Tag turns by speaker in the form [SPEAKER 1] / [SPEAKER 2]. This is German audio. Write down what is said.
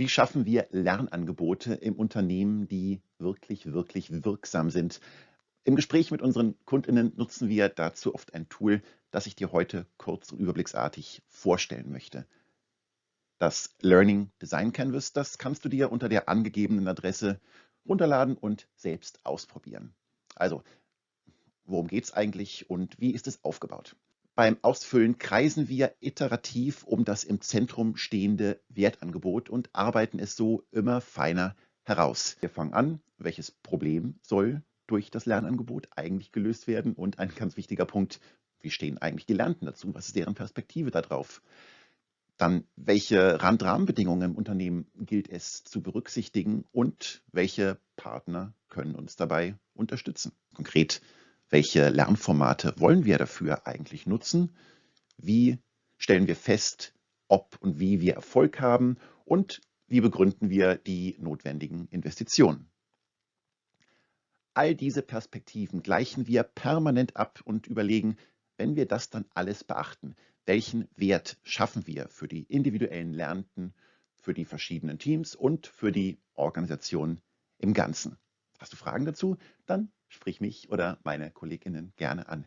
[SPEAKER 1] Wie schaffen wir Lernangebote im Unternehmen, die wirklich, wirklich wirksam sind? Im Gespräch mit unseren Kundinnen nutzen wir dazu oft ein Tool, das ich dir heute kurz und überblicksartig vorstellen möchte. Das Learning Design Canvas, das kannst du dir unter der angegebenen Adresse runterladen und selbst ausprobieren. Also, worum geht es eigentlich und wie ist es aufgebaut? Beim Ausfüllen kreisen wir iterativ um das im Zentrum stehende Wertangebot und arbeiten es so immer feiner heraus. Wir fangen an, welches Problem soll durch das Lernangebot eigentlich gelöst werden und ein ganz wichtiger Punkt, wie stehen eigentlich die Lernenden dazu? Was ist deren Perspektive darauf? Dann, welche Randrahmenbedingungen im Unternehmen gilt es zu berücksichtigen und welche Partner können uns dabei unterstützen? Konkret, welche Lernformate wollen wir dafür eigentlich nutzen? Wie stellen wir fest, ob und wie wir Erfolg haben? Und wie begründen wir die notwendigen Investitionen? All diese Perspektiven gleichen wir permanent ab und überlegen, wenn wir das dann alles beachten, welchen Wert schaffen wir für die individuellen Lernenden, für die verschiedenen Teams und für die Organisation im Ganzen. Hast du Fragen dazu? Dann sprich mich oder meine Kolleginnen gerne an.